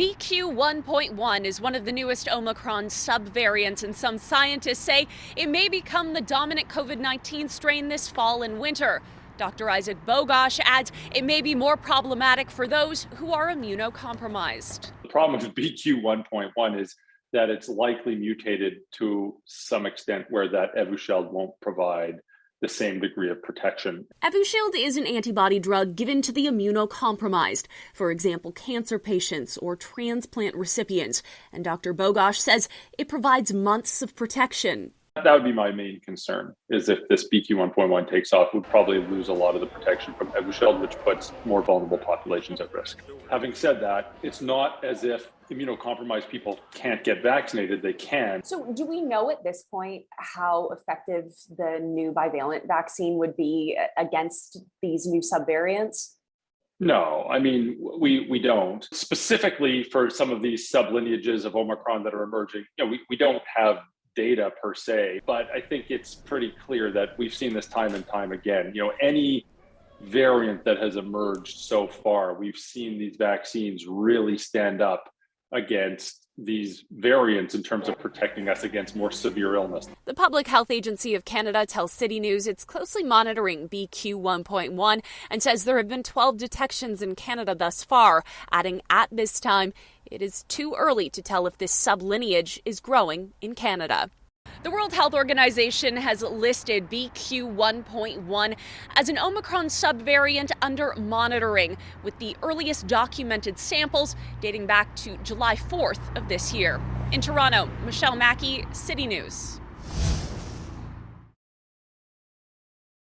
BQ 1.1 is one of the newest Omicron subvariants, and some scientists say it may become the dominant COVID 19 strain this fall and winter. Dr. Isaac Bogoch adds it may be more problematic for those who are immunocompromised. The problem with BQ 1.1 is that it's likely mutated to some extent where that Evusheld won't provide the same degree of protection. Evusheld is an antibody drug given to the immunocompromised, for example, cancer patients or transplant recipients. And Dr. Bogoch says it provides months of protection. That would be my main concern, is if this BQ 1.1 takes off, we'd probably lose a lot of the protection from Evusheld, which puts more vulnerable populations at risk. Having said that, it's not as if immunocompromised people can't get vaccinated. They can. So, do we know at this point how effective the new bivalent vaccine would be against these new subvariants? No, I mean we we don't specifically for some of these sublineages of Omicron that are emerging. You know, we, we don't have data per se, but I think it's pretty clear that we've seen this time and time again. You know, any variant that has emerged so far, we've seen these vaccines really stand up against these variants in terms of protecting us against more severe illness. The Public Health Agency of Canada tells City News it's closely monitoring BQ 1.1 and says there have been 12 detections in Canada thus far, adding at this time it is too early to tell if this sublineage is growing in Canada. The World Health Organization has listed BQ 1.1 as an Omicron subvariant under monitoring, with the earliest documented samples dating back to July 4th of this year. In Toronto, Michelle Mackey, City News.